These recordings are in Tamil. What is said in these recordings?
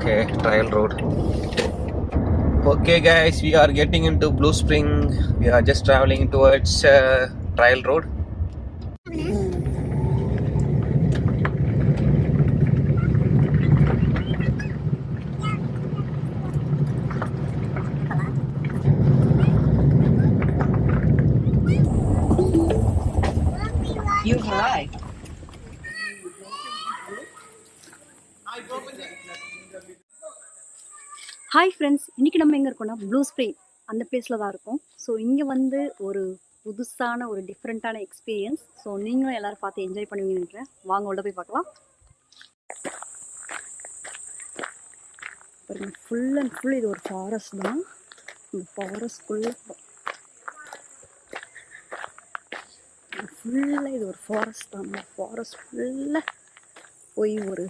Okay, trial road. Okay, guys, we are getting into Blue Spring. We are just traveling towards uh, trial road. You've arrived. Hi friends இன்றைக்கி நம்ம எங்கே இருக்கோம்னா ப்ளூ ஸ்ப்ரிங் அந்த பிளேஸில் தான் இருக்கும். ஸோ இங்கே வந்து ஒரு புதுசான ஒரு டிஃப்ரெண்ட்டான எக்ஸ்பீரியன்ஸ் ஸோ நீங்களும் எல்லோரும் பார்த்து என்ஜாய் பண்ணுவீங்கன்னு நினைக்கிறேன். வாங்க உள்ள போய் பார்க்கலாம். பாருங்க ஃபுல் அண்ட் ஃபுல் இது ஒரு ஃபாரஸ்ட் தான். இந்த ஃபாரஸ்ட்குள்ளே ஃபுல்லாக இது ஒரு ஃபாரஸ்ட் தான். இந்த ஃபாரஸ்ட் ஃபுல்லாக போய் ஒரு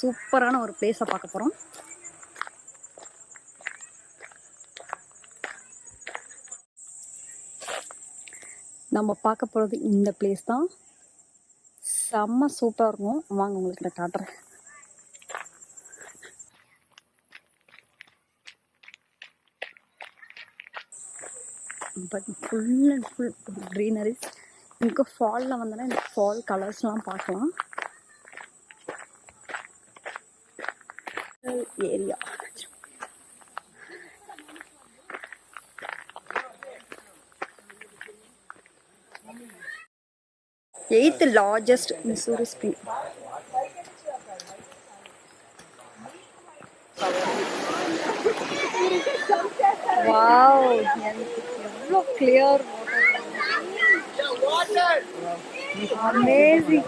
சூப்பரான ஒரு பிளேஸை பார்க்க போகிறோம் நம்ம பார்க்க போகிறது இந்த பிளேஸ் தான். செம்ம சூப்பராக இருக்கும். வாங்க உங்களுக்கு நான் காட்டுறேன். But full and full greenery இங்கே ஃபாலில் வந்தோன்னா இந்த ஃபால் கலர்ஸ்லாம் பார்க்கலாம். Area eighth largest Missouri spring wow எனக்கு எவ்வளோ clear amazing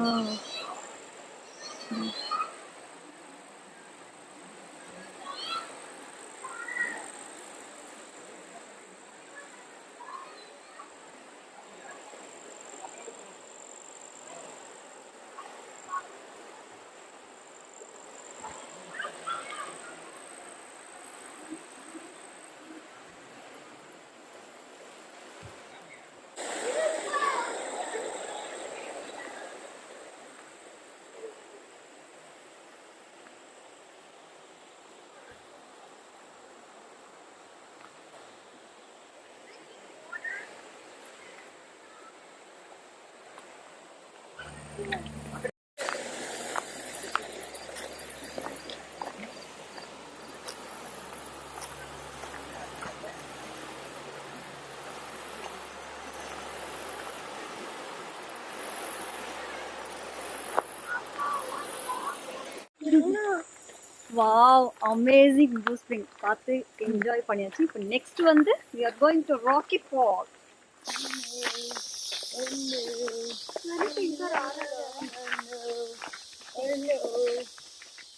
wow amazing blue spring பார்த்து என்ஜாய் பண்ணியாச்சு இப்போ நெக்ஸ்ட் வந்து we are going to Rocky Fall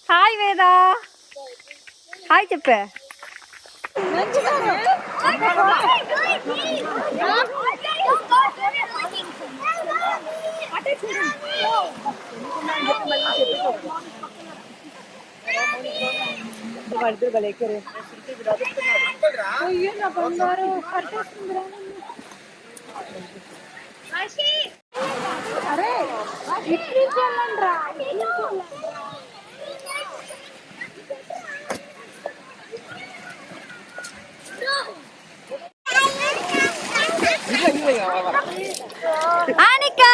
hi Veda hi చెప్పే Masih. Anika.